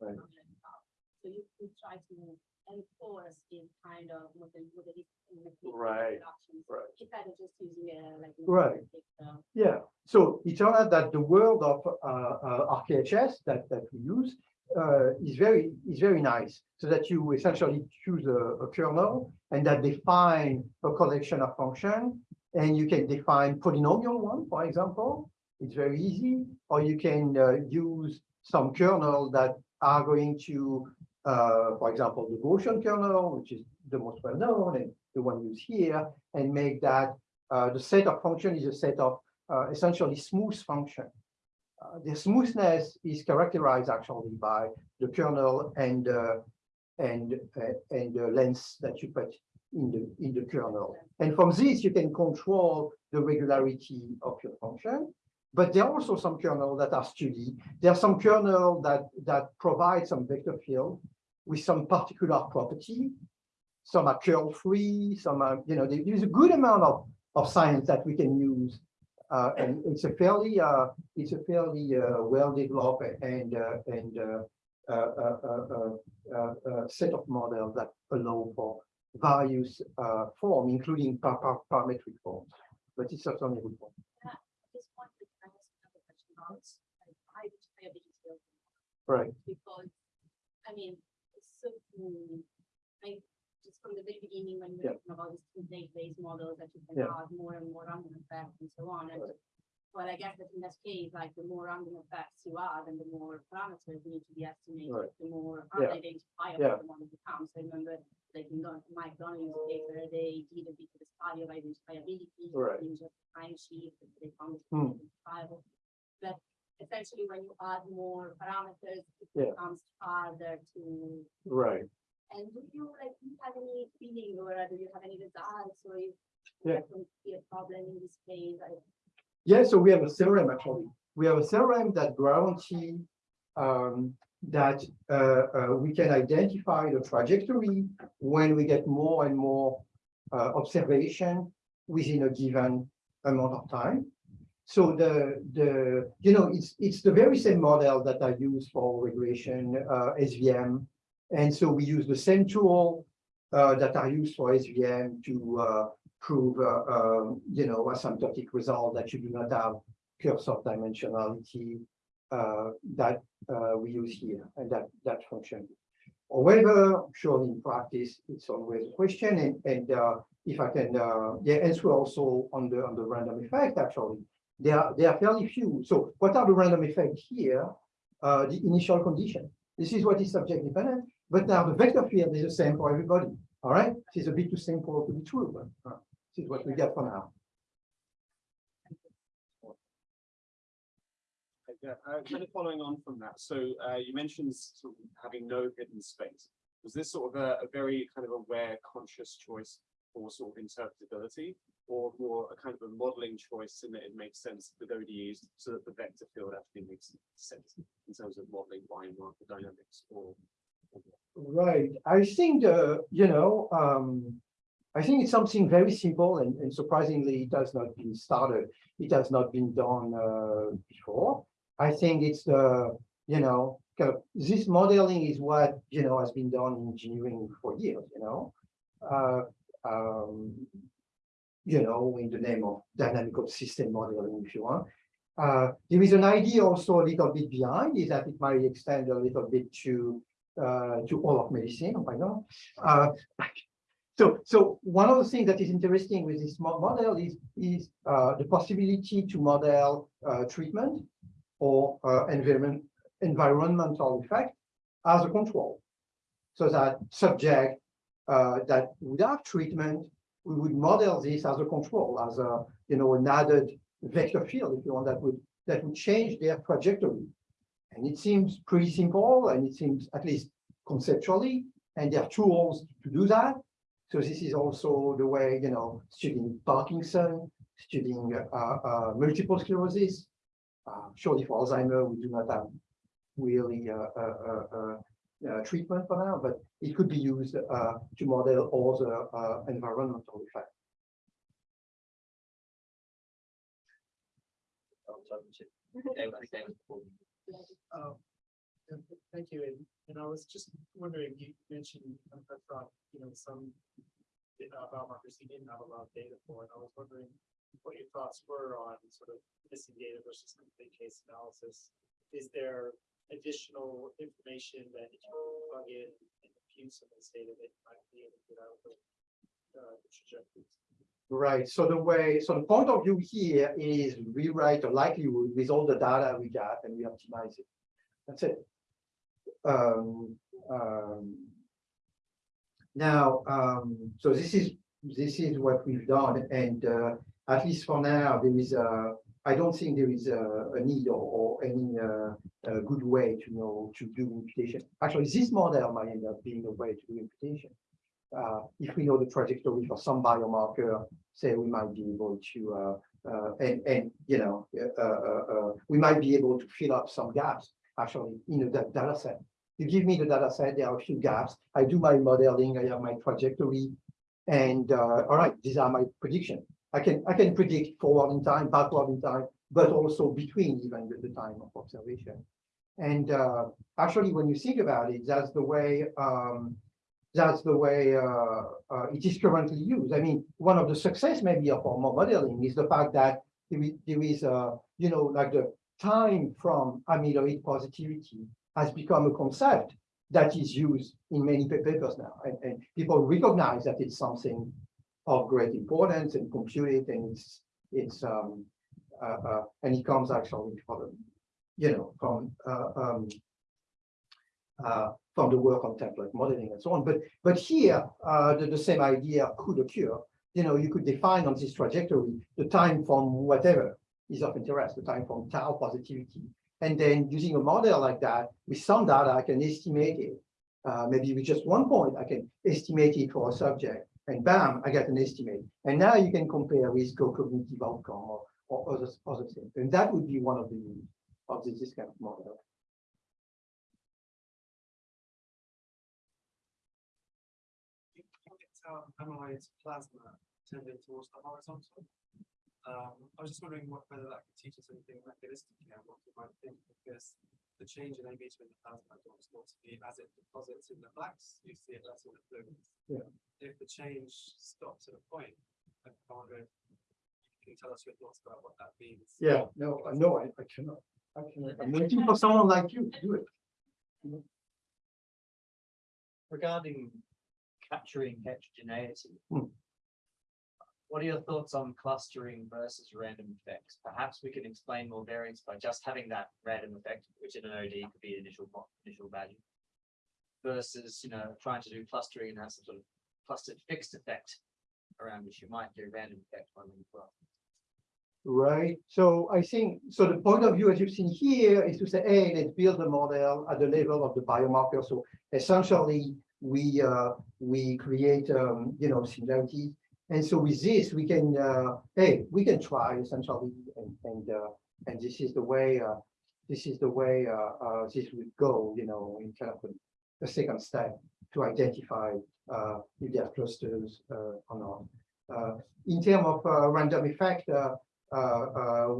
Right. You try to enforce this kind of model, model. Right, right. Instead of just using a like. Right. uh, Yeah, so it turned out that the world of uh, uh, RKHS that, that we use uh, is very, is very nice. So that you essentially choose a, a kernel and that define a collection of function. And you can define polynomial one, for example. It's very easy. Or you can uh, use some kernel that are going to, uh, for example, the Gaussian kernel, which is the most well known and the one used here, and make that uh, the set of function is a set of uh, essentially smooth function. Uh, the smoothness is characterized actually by the kernel and and uh, and the length that you put in the in the kernel. And from this, you can control the regularity of your function. But there are also some kernels that are studied. There are some kernel that that provide some vector field with some particular property. Some are curl free. Some are you know there is a good amount of of science that we can use. Uh, and it's a fairly, uh, it's a fairly, uh, well-developed and, uh, and, uh, uh, uh, uh, uh, uh, set of models that allow for various, uh, form, including par- par- parametric forms. But it's certainly a good point. This point, I also have a question about, like, high, high ability. Right. because, I mean, I just from the very beginning when we Yeah. were talking about this template-based model that you can Yeah. add more and more random effects and so on. And well, I guess that in this case, like the more random effects you add and the more parameters need to be estimated, Right. the more Yeah. unidentifiable Yeah. the model becomes. I remember like in Don- Mike case where they did a bit of a study of identifiability Right. in just time sheet, that they found it Hmm. identifiable. But essentially when you add more parameters, it Yeah. becomes harder to Right. and do you like, do you have any feeling or do you have any results or if Yeah. that would be a problem in this case? I- Yeah, so we have a theorem actually. We have a theorem that guarantee um, that uh, uh, we can identify the trajectory when we get more and more uh, observation within a given amount of time. So the the you know it's it's the very same model that I use for regression uh, SVM, and so we use the same tool uh, that are used for SVM to uh, prove, uh, um, you know, asymptotic result that you do not have curse of dimensionality uh, that uh, we use here and that that function. However, surely in practice, it's always a question and, and if I can, uh, yeah, answer also on the on the random effect, actually, there are there are fairly few. So what are the random effects here? Uh, the initial condition. This is what is subject dependent, but now the vector field is the same for everybody. All right, this is a bit too simple to be true, but uh, this is what we get for now. Yeah, uh, kind of following on from that, so uh, you mentioned sort of having no hidden space. Was this sort of a, a very kind of aware, conscious choice for sort of interpretability? Or more a kind of a modeling choice in that it makes sense with ODEs so that the vector field actually makes sense in terms of modeling biomarker dynamics or? Right, I think, uh, you know, um, I think it's something very simple and, and surprisingly, it has not been started. It has not been done, uh, before. I think it's the, you know, kind of, this modeling is what, you know, has been done in engineering for years, you know? Uh, um, you know, in the name of dynamical system modeling, if you want. Uh, there is an idea also a little bit behind is that it might extend a little bit to uh, to all of medicine, why not? Uh, so, so one of the things that is interesting with this model is, is uh, the possibility to model uh, treatment or uh, environment, environmental effect as a control. So that subject that would have treatment, we would model this as a control, as a, you know, an added vector field, if you want, that would, that would change their trajectory. And it seems pretty simple and it seems at least conceptually, and there are tools to do that. So this is also the way, you know, studying Parkinson, studying uh, uh, multiple sclerosis. Uh, surely for Alzheimer, we do not have really uh, uh, uh, uh, uh, treatment for now, but it could be used uh, to model all the uh, environmental effects. Th- Thank you, and, and I was just wondering, you mentioned, um, thought, you know, some uh, biomarkers you didn't have a lot of data for, and I was wondering what your thoughts were on sort of missing data versus complete case analysis. Is there additional information that you can plug in and impute some of this data that you might be able to get out of the uh, the trajectories? Right, so the way, so the point of view here is rewrite a likelihood with all the data we got and we optimize it. That's it. Um, um, now, um, so this is, this is what we've done and, uh, at least for now, there is a, I don't think there is a, a need or, or any, uh, good way to know, to do imputation. Actually, this model might end up being a way to do imputation uh, if we know the trajectory for some biomarker, say we might be able to, uh, uh, and, and, you know, uh, uh, we might be able to fill up some gaps actually in the da- data set. You give me the data set, there are a few gaps. I do my modeling, I have my trajectory. And, all right, these are my prediction. I can, I can predict forward in time, backward in time, but also between even the, the time of observation. And, uh, actually, when you think about it, that's the way, um, that's the way uh, uh, it is currently used. I mean, one of the success maybe of our modeling is the fact that there is, there is uh, you know, like the time from amyloid positivity has become a concept that is used in many papers now, and, and people recognize that it's something of great importance and compute it, and it's, it's, um, uh, uh, and it comes actually from, you know, from, uh, um, uh, from the work on template modeling and so on, but, but here, uh, the, the same idea could occur. You know, you could define on this trajectory, the time from whatever is of interest, the time from tau positivity. And then using a model like that, with some data, I can estimate it. Uh, maybe with just one point, I can estimate it for a subject, and bam, I get an estimate. And now you can compare with co-cognitive outcome or, or other, other things. And that would be one of the of this, this kind of model. you amyloid plasma tending towards the horizontal. Um, I was just wondering what, whether that could teach us anything mechanistically and what we might think, because the change in A beta in the plasma is thought to be as it deposits in the plaques, you see it less in the fluids. Yeah. If the change stops at a point, I wonder if you can tell us your thoughts about what that means. Yeah, no, I know, I, I cannot. I cannot. I'm waiting for someone like you to do it. Regarding capturing heterogeneity. Hmm. What are your thoughts on clustering versus random effects? Perhaps we can explain more variance by just having that random effect, which in an ODE could be initial, initial value. Versus, you know, trying to do clustering and have some sort of clustered fixed effect around which you might do random effect one as well. Right, so I think, so the point of view, as you've seen here, is to say, hey, let's build a model at the level of the biomarker. So essentially, we uh, we create um, you know similarities. And so with this, we can uh, hey, we can try essentially, and and uh, and this is the way uh, this is the way uh, uh, this would go, you know, in kind of a second step to identify uh, if there are clusters or not. In terms of random effect,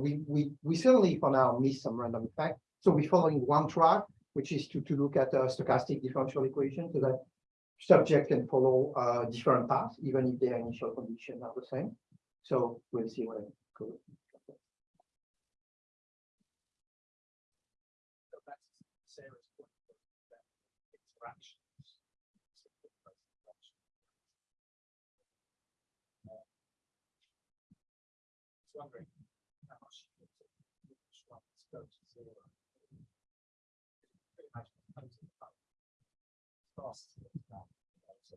we, we, we certainly for now miss some random effect. So we're following one track, which is to, to look at stochastic differential equation so that subject can follow uh, different paths, even if their initial conditions are the same. So we'll see what Interactions. Just Wondering how much. you think each one is to zero. Pretty much. Fast as it's now, you know, so,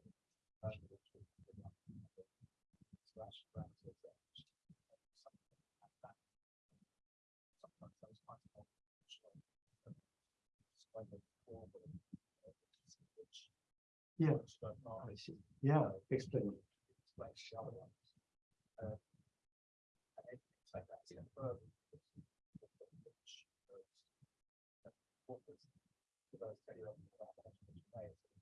uh, which we could not, you know, slash brand to the edge, uh, something like that. Sometimes those kinds of options, uh, explain the uh, which- Yeah. don't mind. I see. Yeah, explain. like shallow ones. Uh, and it- it's like that, you know, further. which, uh, what was- what I was telling you about that, which way it's-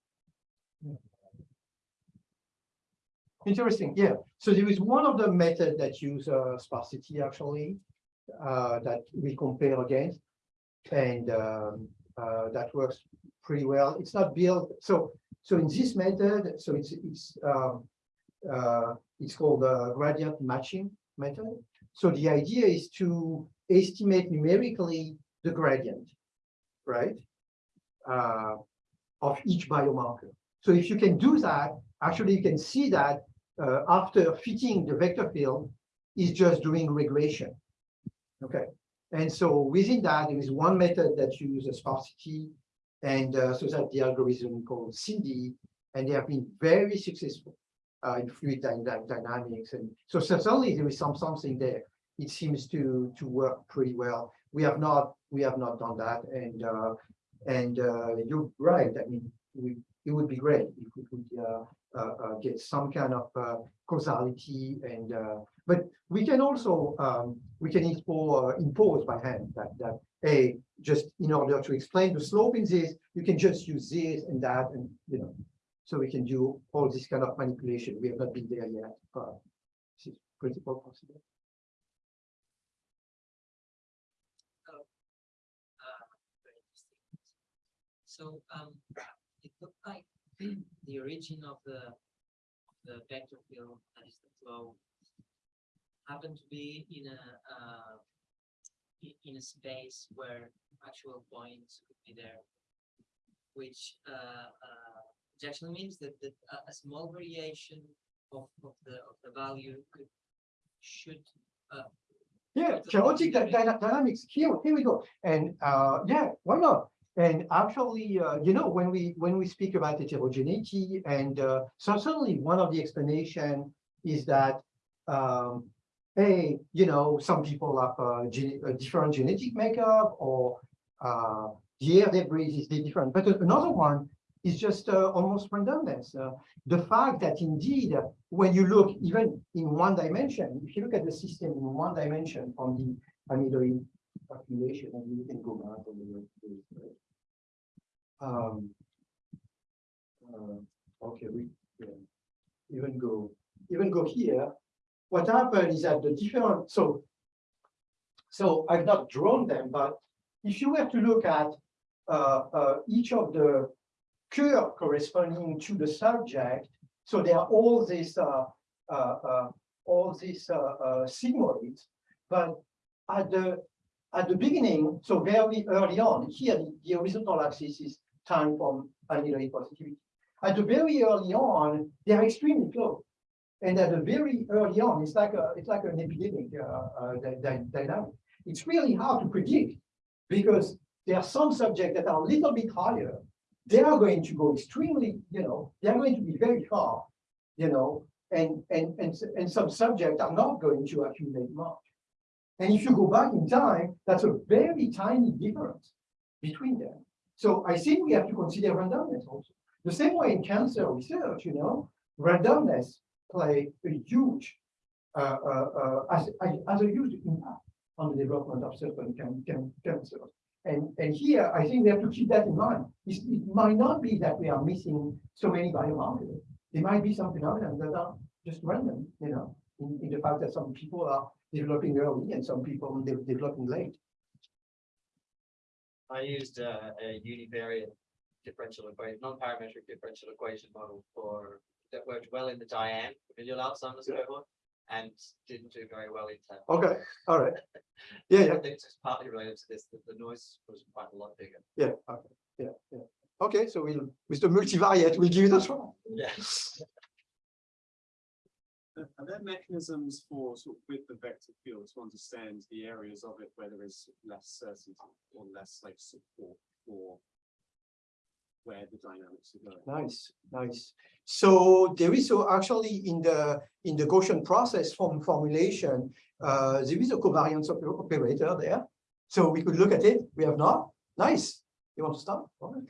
Interesting, yeah. So there is one of the method that use uh, sparsity actually, uh, that we compare against. And um, uh, that works pretty well. It's not built, so, so in this method, so it's, it's, um, uh, it's called the gradient matching method. So the idea is to estimate numerically the gradient, right? Uh, of each biomarker. So if you can do that, actually you can see that uh, after fitting the vector field is just doing regression. Okay, and so within that, there is one method that uses sparsity, and uh, so that the algorithm called SINDy, and they have been very successful uh, in fluid dy- dy- dynamics, and so certainly there is some something there. It seems to to work pretty well. We have not we have not done that, and uh, and uh, you're right. I mean, we it would be great if we could uh, get some kind of uh, causality and uh, but we can also um, we can impose, uh, by hand that that a just in order to explain the slope in this you can just use this and that and you know so we can do all this kind of manipulation we have not been there yet but this is well possible uh, interesting. So, um, it looked like <clears throat> the origin of the, the vector field, that is the flow, happened to be in a, uh, in a space where actual points could be there. which uh, uh, actually means that, that a, small variation of, of the of the value could should uh, Yeah, chaotic dy- dynamics, here, here we go, and, uh, yeah, why not? And actually, uh, you know, when we, when we speak about heterogeneity, and, uh, so certainly one of the explanation is that, um, hey, you know, some people have a, gene- a different genetic makeup, or, uh, the air they breathe is different, but another one is just, uh, almost randomness. Uh, the fact that indeed, uh, when you look even in one dimension, if you look at the system in one dimension from the amyloid population, and you can go back on the. Um. uh, okay, we, yeah, even go, even go here. What happened is that the different, so. So I've not drawn them, but if you were to look at uh, uh, each of the curve corresponding to the subject, so there are all these, uh, uh, uh, all these, sigmoids, but at the, at the beginning, so very early on, here, the- the horizontal axis is time from amyloid positivity. At the very early on, they're extremely close. And at the very early on, it's like a, it's like an epidemic, uh, uh, dy- dy- dynamic. It's really hard to predict because there are some subjects that are a little bit higher they are going to go extremely, you know, they are going to be very far, you know, and, and, and, and some subjects are not going to accumulate much. And if you go back in time, that's a very tiny difference between them. So I think we have to consider randomness also. The same way in cancer research, you know, randomness play a huge, uh, uh, uh, as, as- a huge impact on the development of certain can, can, cancers. And, and here, I think we have to keep that in mind. It's- It might not be that we are missing so many biomarkers. There might be some phenomena that are just random, you know, in, in the fact that some people are developing early and some people de- developing late. I used uh, a univariate differential equation, non-parametric differential equation model for, that worked well in the DIAN familial Alzheimer's Yeah. cohort. And didn't do very well in TAP. Okay, all right. <laughs> Yeah, I yeah, think it's partly related to this, that the noise was quite a lot bigger. yeah, okay, yeah, yeah. Okay, so we'll, with the multivariate, we'll give it a try. Yeah. Are are there mechanisms for sort of with the vector field to understand the areas of it where there is less certainty or less like support for where the dynamics are going? Nice, nice. So there is so actually in the, in the Gaussian process from formulation, uh, there is a covariance oper- operator there. So we could look at it. We have not. Nice. You want to start? All right.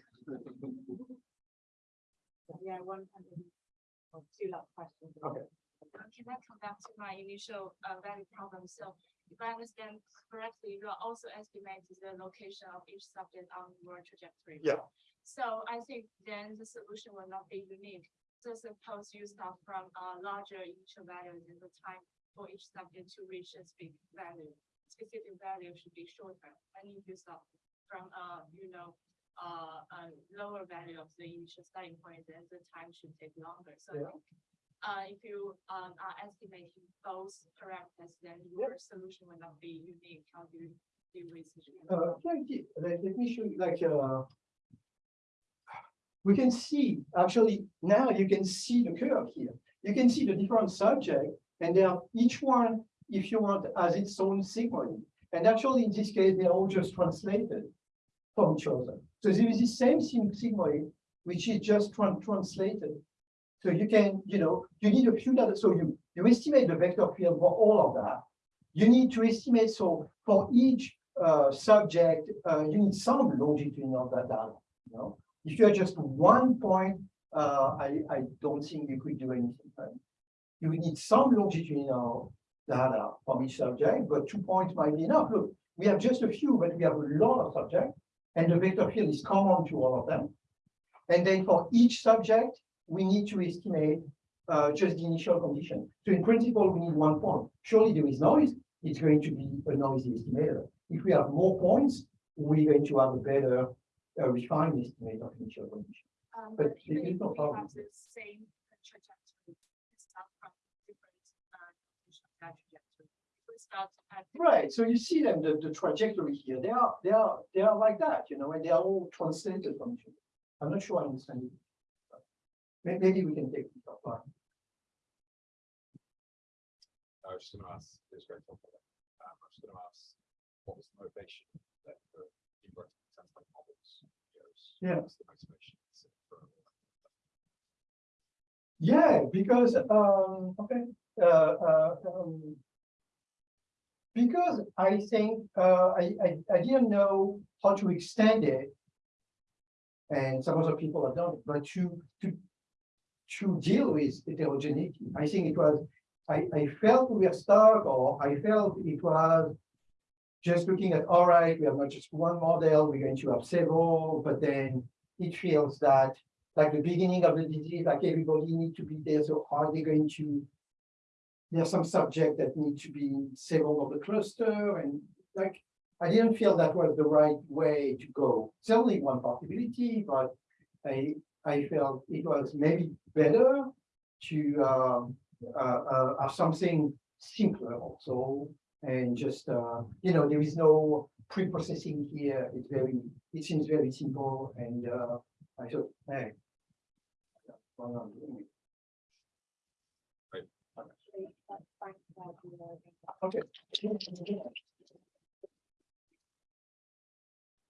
Yeah, one hundred or two last questions. Okay. Can I come back to my initial uh value problem? So if I understand correctly, you are also estimating the location of each subject on your trajectory. Yeah. So I think then the solution will not be unique. So suppose you start from a larger initial value and the time for each subject to reach a specific value. Specific value should be shorter. And if you start from a, you know, uh, a lower value of the initial starting point, then the time should take longer. So I Yeah. Uh, if you, um, are estimating both parameters, then your solution will not be unique. How do you deal with it? Uh, like, let, me show you, like, uh, we can see, actually, now you can see the curve here. You can see the different subject, and they are, each one, if you want, has its own sigmoid. And actually, in this case, they're all just translated from each other. So there is the same sig- sigmoid, which is just tran- translated. So you can, you know, you need a few data, so you, you estimate the vector field for all of that. You need to estimate, so for each uh, subject, uh, you need some longitudinal data, you know? If you're just one point, uh, I, I don't think you could do anything. right? You need some longitudinal data from each subject, but two points might be enough. Look, we have just a few, but we have a lot of subjects, and the vector field is common to all of them. And then for each subject, we need to estimate uh, just the initial condition. So in principle, we need one point. Surely there is noise, it's going to be a noisy estimator. If we have more points, we're going to have a better uh, refined estimate of initial condition. Um, But but even if no we problem. have the same trajectory, start from different, uh, location of that trajectory. We start at. Right, so you see them, the, the trajectory here, they are, they are, they are like that, you know, and they are all translated from each other. I'm not sure I understand it. May- Maybe we can take it offline. I was just gonna ask, it's very helpful. Um, I was gonna ask, what was the motivation that for you wrote template models? videos? Yeah. What's the motivation for- Yeah, because, um, okay, uh, uh, um. Because I think, uh, I, I, I didn't know how to extend it. And some other people have done it, but to, to. To deal with heterogeneity, I think it was, I, I felt we were stuck, or I felt it was. Just looking at, all right, we have not just one model, we're going to have several, but then it feels that like the beginning of the disease, like everybody need to be there, so are they going to? There's some subject that need to be in several of the cluster and like, I didn't feel that was the right way to go. It's only one possibility, but I, I felt it was maybe better to, um, uh, uh, have something simpler also. And just, uh, you know, there is no pre-processing here. It's very, it seems very simple and, uh, I thought, hey, why not doing it? That's fine, you know, Okay.